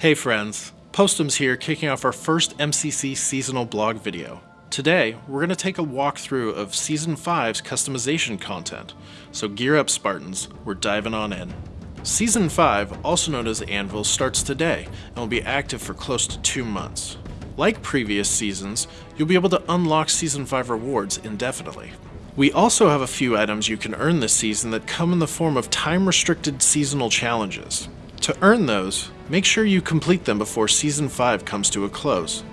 Hey friends, Postums here kicking off our first MCC seasonal blog video. Today, we're going to take a walkthrough of Season 5's customization content, so gear up Spartans, we're diving on in. Season 5, also known as Anvil, starts today and will be active for close to two months. Like previous seasons, you'll be able to unlock Season 5 rewards indefinitely. We also have a few items you can earn this season that come in the form of time-restricted seasonal challenges. To earn those, make sure you complete them before Season 5 comes to a close.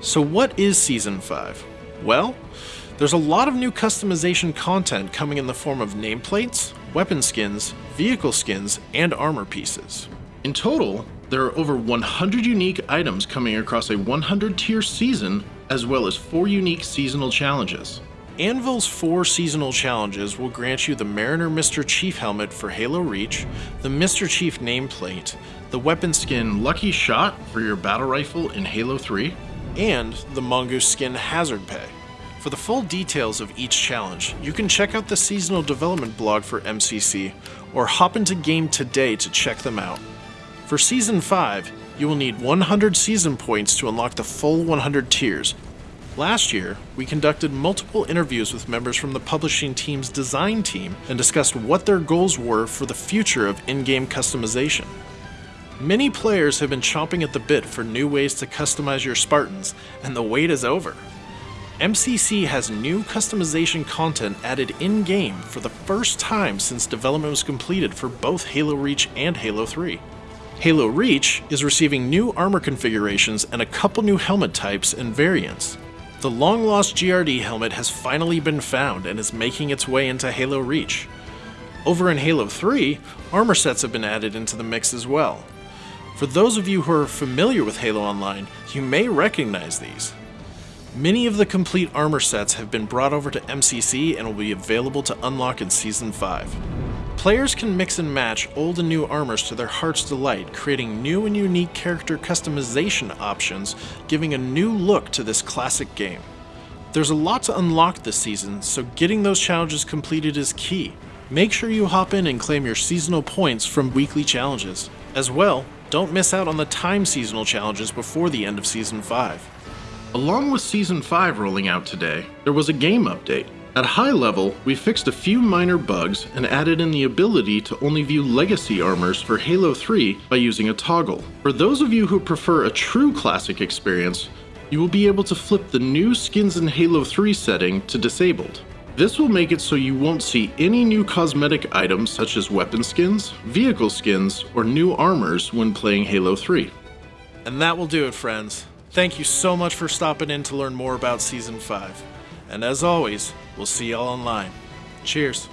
So what is Season 5? Well, there's a lot of new customization content coming in the form of nameplates, weapon skins, vehicle skins, and armor pieces. In total, there are over 100 unique items coming across a 100 tier season, as well as 4 unique seasonal challenges. Anvil's four seasonal challenges will grant you the Mariner Mr. Chief helmet for Halo Reach, the Mr. Chief nameplate, the weapon skin Lucky Shot for your battle rifle in Halo 3, and the Mongoose skin Hazard Pay. For the full details of each challenge, you can check out the seasonal development blog for MCC or hop into game today to check them out. For Season 5, you will need 100 season points to unlock the full 100 tiers, Last year, we conducted multiple interviews with members from the publishing team's design team and discussed what their goals were for the future of in-game customization. Many players have been chomping at the bit for new ways to customize your Spartans, and the wait is over. MCC has new customization content added in-game for the first time since development was completed for both Halo Reach and Halo 3. Halo Reach is receiving new armor configurations and a couple new helmet types and variants. The long lost GRD helmet has finally been found and is making its way into Halo Reach. Over in Halo 3, armor sets have been added into the mix as well. For those of you who are familiar with Halo Online, you may recognize these. Many of the complete armor sets have been brought over to MCC and will be available to unlock in Season 5. Players can mix and match old and new armors to their heart's delight, creating new and unique character customization options, giving a new look to this classic game. There's a lot to unlock this season, so getting those challenges completed is key. Make sure you hop in and claim your seasonal points from weekly challenges. As well, don't miss out on the time seasonal challenges before the end of Season 5. Along with Season 5 rolling out today, there was a game update. At high level, we fixed a few minor bugs and added in the ability to only view legacy armors for Halo 3 by using a toggle. For those of you who prefer a true classic experience, you will be able to flip the new skins in Halo 3 setting to disabled. This will make it so you won't see any new cosmetic items such as weapon skins, vehicle skins, or new armors when playing Halo 3. And that will do it friends. Thank you so much for stopping in to learn more about Season 5. And as always, we'll see y'all online. Cheers.